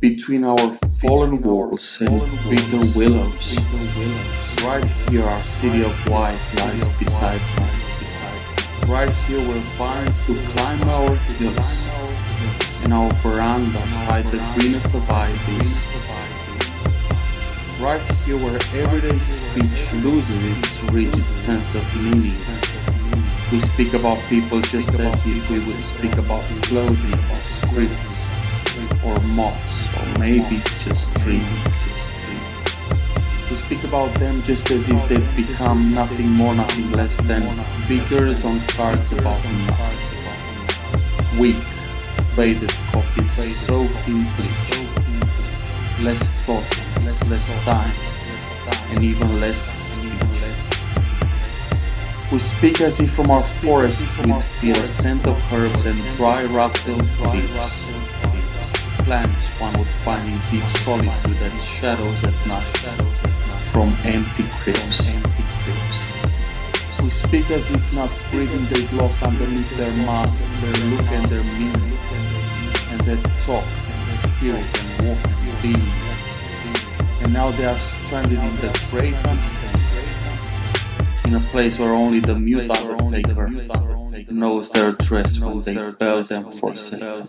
Between our fallen walls and bitter willows, right here our city of white lies beside us. Right here where vines do climb our hills, and our verandas hide the greenest of ivies. Right here where everyday speech loses its rigid sense of meaning. We speak about people just as if we would speak about clothing, or scripts, or moths, or maybe just dreams. We speak about them just as if they've become nothing more, nothing less than figures on cards about nothing. Weak, faded copies soaked in bleach. Less thought, less time, and even less speech. We speak as if from our forest we'd feel a scent of herbs and dry rustled leaves plants one would find in deep solitude as shadows at night from empty crypts. We speak as if not breathing they've lost underneath their mask, their look and their meaning, and their talk, spirit and walk being. And now they are stranded in the great unseen, in a place where only the mute undertaker knows their dress when they bow them for sale.